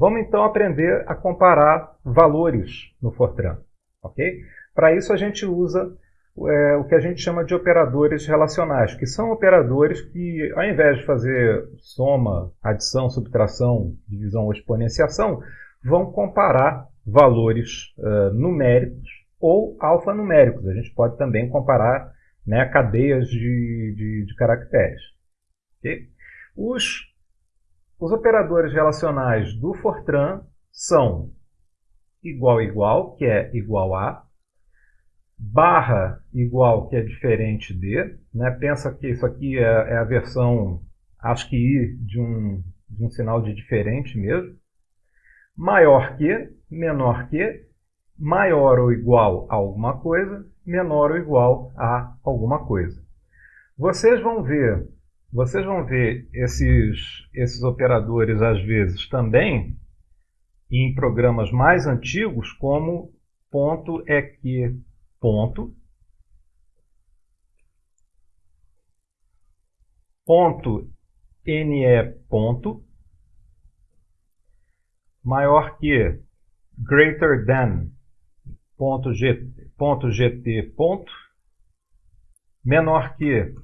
Vamos então aprender a comparar valores no Fortran. ok? Para isso a gente usa é, o que a gente chama de operadores relacionais, que são operadores que, ao invés de fazer soma, adição, subtração, divisão ou exponenciação, vão comparar valores uh, numéricos ou alfanuméricos. A gente pode também comparar né, cadeias de, de, de caracteres. Okay? Os, os operadores relacionais do Fortran são igual igual, que é igual a, barra igual, que é diferente de. Né? Pensa que isso aqui é, é a versão ASCII de um, de um sinal de diferente mesmo. Maior que, menor que, maior ou igual a alguma coisa, menor ou igual a alguma coisa. Vocês vão ver, vocês vão ver esses, esses operadores às vezes também em programas mais antigos como ponto é que ponto. Ponto ne ponto. Maior que greater than ponto, G, ponto gt ponto. Menor que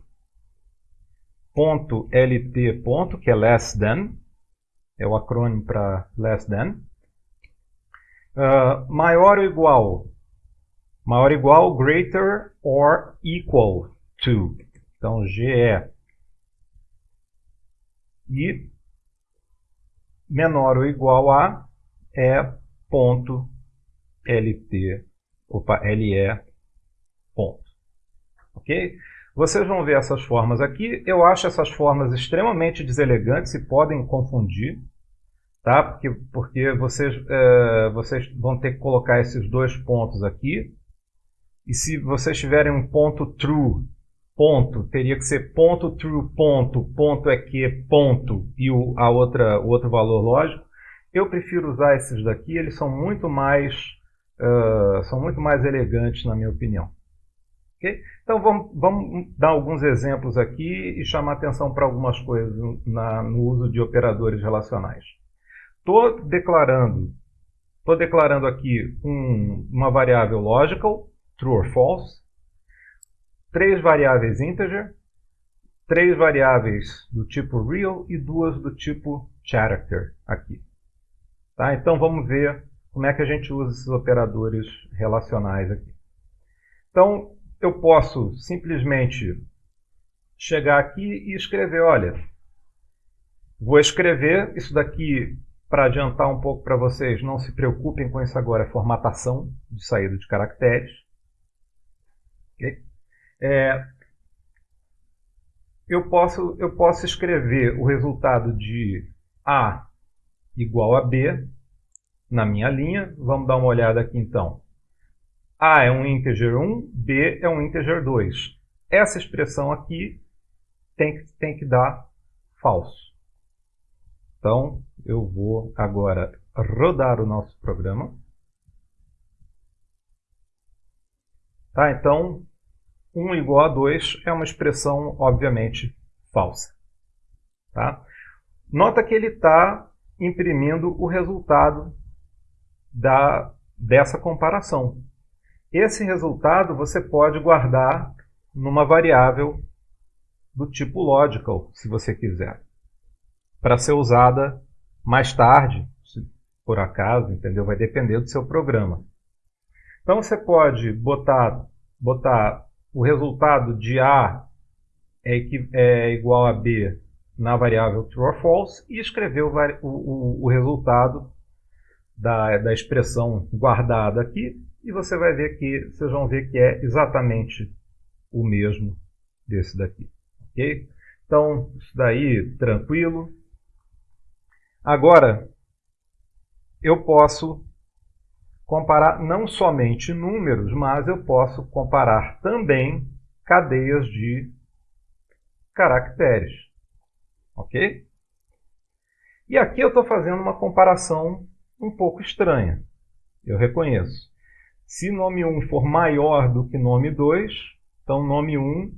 ponto lt ponto que é less than é o acrônimo para less than uh, maior ou igual maior ou igual greater or equal to então GE e menor ou igual a é ponto LT, opa, LE ponto. Ok? Vocês vão ver essas formas aqui. Eu acho essas formas extremamente deselegantes e podem confundir, tá? Porque, porque vocês, é, vocês vão ter que colocar esses dois pontos aqui. E se vocês tiverem um ponto true, ponto, teria que ser ponto true, ponto, ponto é que, ponto, e o, a outra, o outro valor lógico. Eu prefiro usar esses daqui, eles são muito mais uh, são muito mais elegantes, na minha opinião. Okay? Então vamos, vamos, dar alguns exemplos aqui e chamar atenção para algumas coisas na, no uso de operadores relacionais. Estou declarando, tô declarando aqui um, uma variável logical, true or false, três variáveis integer, três variáveis do tipo real e duas do tipo character aqui. Tá? Então vamos ver como é que a gente usa esses operadores relacionais aqui. Então, eu posso simplesmente chegar aqui e escrever, olha, vou escrever isso daqui para adiantar um pouco para vocês, não se preocupem com isso agora, é formatação de saída de caracteres. Okay? É, eu, posso, eu posso escrever o resultado de A igual a B na minha linha. Vamos dar uma olhada aqui então. A é um integer 1, B é um integer 2. Essa expressão aqui tem que, tem que dar falso. Então, eu vou agora rodar o nosso programa. Tá, então, 1 igual a 2 é uma expressão, obviamente, falsa. Tá? Nota que ele está imprimindo o resultado da, dessa comparação. Esse resultado você pode guardar numa variável do tipo logical, se você quiser, para ser usada mais tarde, se por acaso, entendeu? Vai depender do seu programa. Então você pode botar, botar o resultado de A é, é igual a B na variável true or false e escrever o, o, o resultado da, da expressão guardada aqui e você vai ver que, vocês vão ver que é exatamente o mesmo desse daqui. Ok? Então, isso daí, tranquilo. Agora, eu posso comparar não somente números, mas eu posso comparar também cadeias de caracteres. Ok? E aqui eu estou fazendo uma comparação um pouco estranha, eu reconheço. Se nome 1 for maior do que nome 2, então nome 1,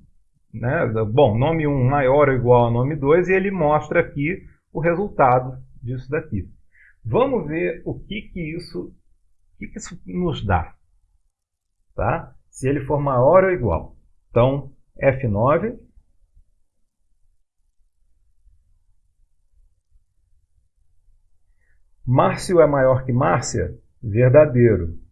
né, bom, nome 1 maior ou igual a nome 2, e ele mostra aqui o resultado disso daqui. Vamos ver o que, que, isso, o que, que isso nos dá. Tá? Se ele for maior ou igual. Então, F9 Márcio é maior que Márcia? Verdadeiro.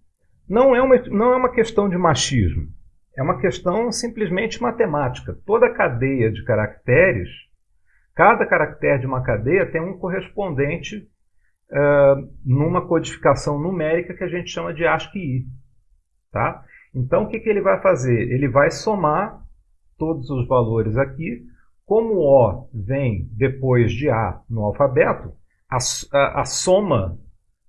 Não é, uma, não é uma questão de machismo. É uma questão simplesmente matemática. Toda cadeia de caracteres, cada caractere de uma cadeia tem um correspondente uh, numa codificação numérica que a gente chama de ASCII. Tá? Então, o que, que ele vai fazer? Ele vai somar todos os valores aqui. Como O vem depois de A no alfabeto, a, a, a soma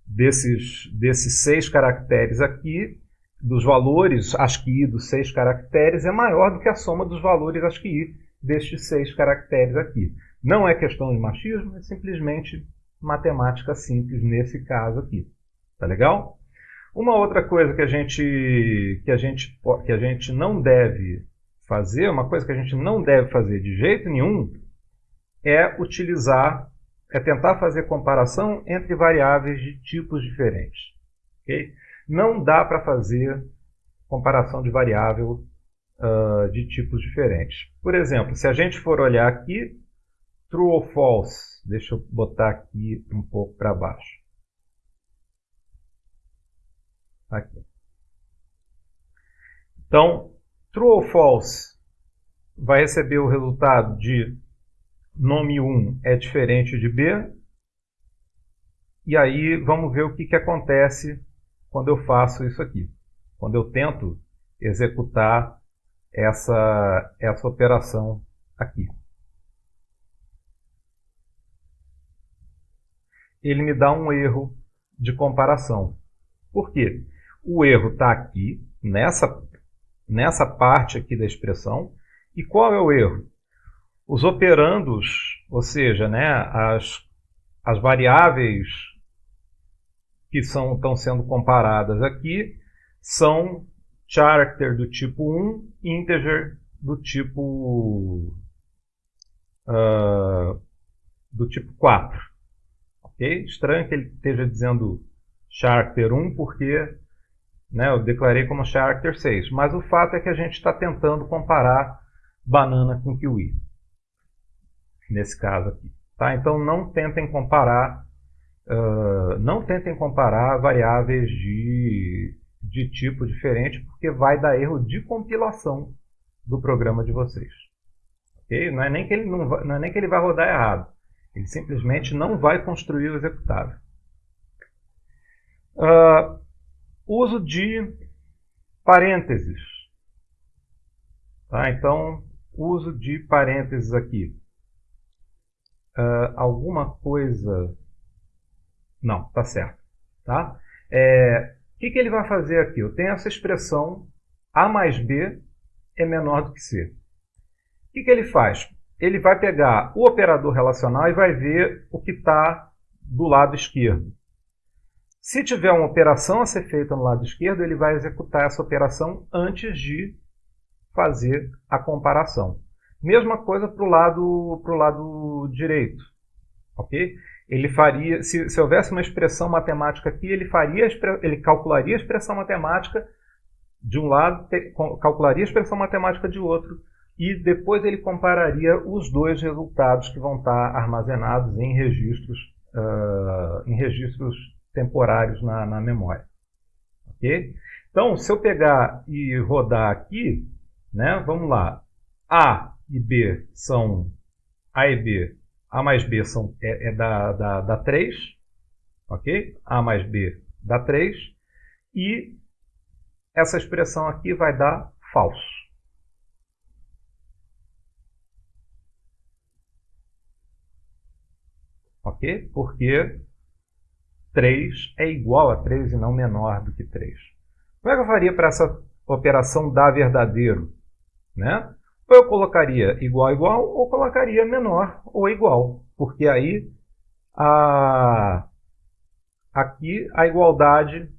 desses, desses seis caracteres aqui, dos valores ASCII dos seis caracteres, é maior do que a soma dos valores ASCII destes seis caracteres aqui. Não é questão de machismo, é simplesmente matemática simples nesse caso aqui. Tá legal? Uma outra coisa que a gente, que a gente, que a gente não deve fazer, uma coisa que a gente não deve fazer de jeito nenhum, é utilizar é tentar fazer comparação entre variáveis de tipos diferentes. Okay? Não dá para fazer comparação de variável uh, de tipos diferentes. Por exemplo, se a gente for olhar aqui, true ou false, deixa eu botar aqui um pouco para baixo. Aqui. Então, true ou false vai receber o resultado de nome 1 é diferente de B. E aí vamos ver o que, que acontece quando eu faço isso aqui. Quando eu tento executar essa, essa operação aqui. Ele me dá um erro de comparação. Por quê? O erro está aqui, nessa, nessa parte aqui da expressão. E qual é o erro? Os operandos, ou seja, né, as, as variáveis que são, estão sendo comparadas aqui são character do tipo 1 integer do tipo uh, do tipo 4. Okay? Estranho que ele esteja dizendo character 1 porque né, eu declarei como character 6. Mas o fato é que a gente está tentando comparar banana com kiwi nesse caso aqui. Tá? Então não tentem comparar, uh, não tentem comparar variáveis de, de tipo diferente, porque vai dar erro de compilação do programa de vocês. Okay? Não, é nem que ele não, vai, não é nem que ele vai rodar errado, ele simplesmente não vai construir o executável. Uh, uso de parênteses. Tá? Então, uso de parênteses aqui uh, alguma coisa... Não, tá certo. Tá? É, o que, que ele vai fazer aqui? Eu tenho essa expressão A mais B é menor do que C. O que, que ele faz? Ele vai pegar o operador relacional e vai ver o que está do lado esquerdo. Se tiver uma operação a ser feita no lado esquerdo, ele vai executar essa operação antes de fazer a comparação. Mesma coisa para o lado, pro lado direito. ok? Ele faria, se, se houvesse uma expressão matemática aqui, ele, faria, ele calcularia a expressão matemática de um lado, calcularia a expressão matemática de outro, e depois ele compararia os dois resultados que vão estar armazenados em registros, uh, em registros temporários na, na memória. ok? Então, se eu pegar e rodar aqui, né, vamos lá, A e B são A e B, A mais B são, é, é da, da, da 3, ok? A mais B dá 3, e essa expressão aqui vai dar falso. Ok? Porque 3 é igual a 3 e não menor do que 3. Como é que eu faria para essa operação dar verdadeiro? Né? Ou eu colocaria igual igual ou colocaria menor ou igual, porque aí a, aqui a igualdade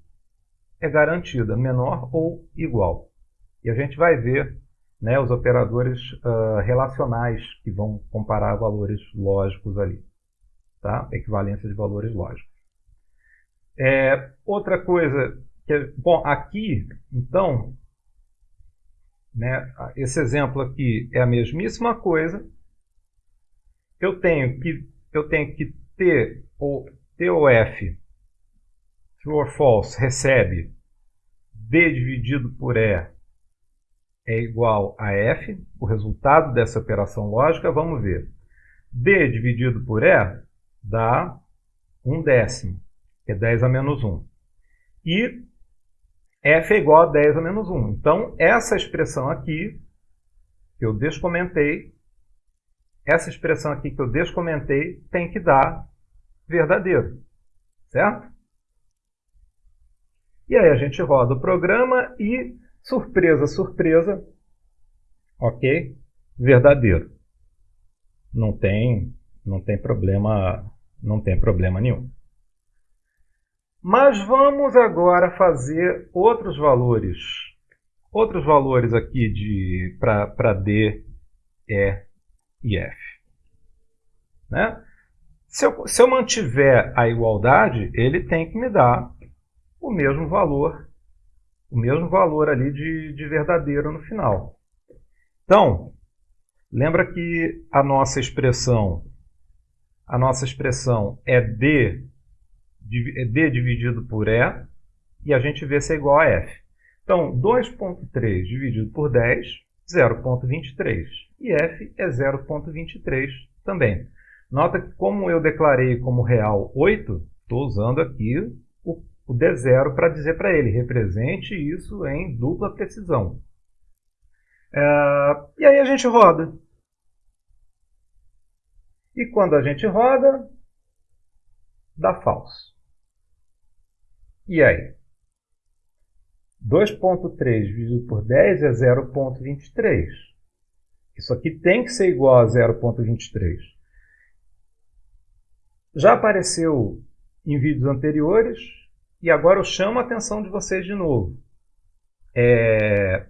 é garantida, menor ou igual. E a gente vai ver né, os operadores uh, relacionais que vão comparar valores lógicos ali. Tá? Equivalência de valores lógicos. É, outra coisa, que, bom, aqui, então, né, esse exemplo aqui é a mesmíssima coisa. Eu tenho que, eu tenho que ter o TOF, true or false, recebe D dividido por E é igual a F, o resultado dessa operação lógica, vamos ver. D dividido por E dá 1 décimo, que é 10 a menos 1. E F é igual a 10 a menos 1. Então, essa expressão aqui, que eu descomentei, essa expressão aqui que eu descomentei, tem que dar verdadeiro. Certo? E aí a gente roda o programa e, surpresa, surpresa, ok? Verdadeiro. Não tem, não tem problema, não tem problema nenhum. Mas vamos agora fazer outros valores. Outros valores aqui para D, E e F. Né? Se, eu, se eu mantiver a igualdade, ele tem que me dar o mesmo valor, o mesmo valor ali de, de verdadeiro no final. Então, lembra que a nossa expressão, a nossa expressão é D, D dividido por E, e a gente vê se é igual a F. Então, 2.3 dividido por 10, 0.23. E F é 0.23 também. Nota que como eu declarei como real 8, estou usando aqui o D0 para dizer para ele, represente isso em dupla precisão. É, e aí a gente roda. E quando a gente roda, dá falso. E aí? 2.3 dividido por 10 é 0.23. Isso aqui tem que ser igual a 0.23. Já apareceu em vídeos anteriores, e agora eu chamo a atenção de vocês de novo. É...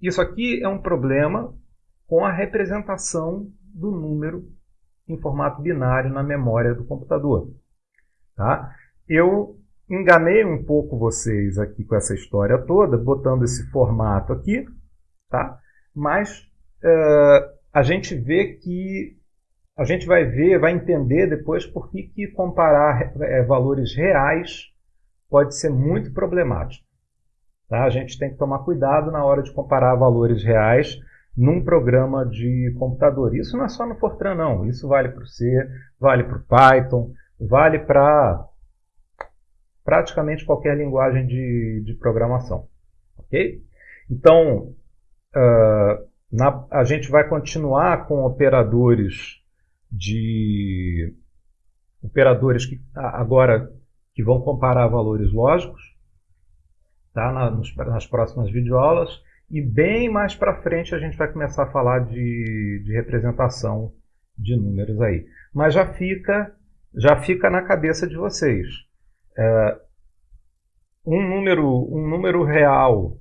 Isso aqui é um problema com a representação do número em formato binário na memória do computador. Tá? Eu enganei um pouco vocês aqui com essa história toda, botando esse formato aqui, tá? mas uh, a gente vê que a gente vai ver, vai entender depois por que, que comparar é, valores reais pode ser muito problemático. Tá? A gente tem que tomar cuidado na hora de comparar valores reais num programa de computador. Isso não é só no Fortran, não. Isso vale para o C, vale para o Python, vale para praticamente qualquer linguagem de, de programação. Ok? Então, uh, na, a gente vai continuar com operadores de operadores que agora que vão comparar valores lógicos tá, na, nos, nas próximas videoaulas e bem mais para frente a gente vai começar a falar de, de representação de números aí. Mas já fica, já fica na cabeça de vocês. É, um, número, um número real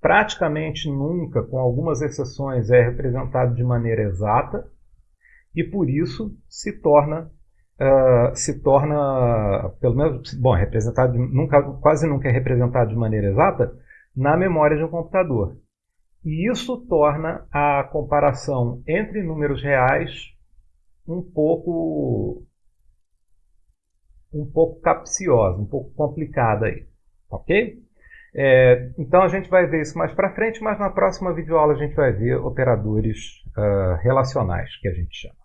praticamente nunca, com algumas exceções, é representado de maneira exata e por isso se torna uh, se torna, pelo menos, bom, representado nunca, quase nunca é representado de maneira exata na memória de um computador. E isso torna a comparação entre números reais um pouco um pouco capciosa, um pouco complicada aí, ok? É, então a gente vai ver isso mais para frente, mas na próxima videoaula a gente vai ver operadores uh, relacionais, que a gente chama.